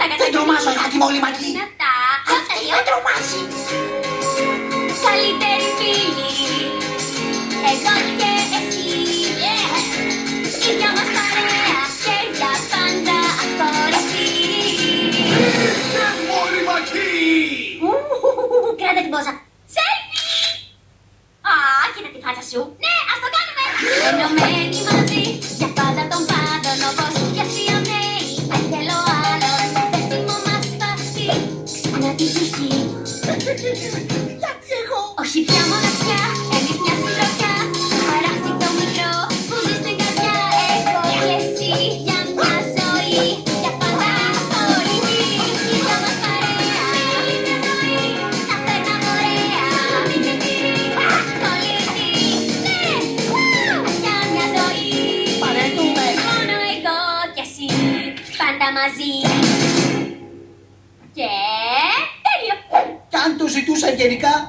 κατά κατά. Δεν τρομάζω, Ιβάκη μου, όλοι μακί. Είναι αυτά. Αυτή με τρομάζεις. Καλύτερη φίλη. Εγώ και εσύ. Ίδια μας παρέα και για πάντα αχωρεστή. Όλοι μακί. Ου, Κράτα την πόσα. Σέλφι! Α, κοίτα τη φάτσα σου. Ναι, ας το κάνουμε. Ενωμένοι μαζί, Ξύπνα τη ψυχή. Γιατί εγώ; Όχι πια μοναξιά, εμείς μια συντροφιά. Παράσιτο μικρό που ζεις στην καρδιά. Εγώ και εσύ για μια ζωή. Για πάντα χωριστή. Ίδια μας παρέα. Όλη μια ζωή. Τα περνάμε ωραία. Κολλητή. Ναι. Ου, Για μια ζωή. Παρετούμε. Μόνο εγώ και εσύ. Πάντα μαζί. Ζητούσα γενικά,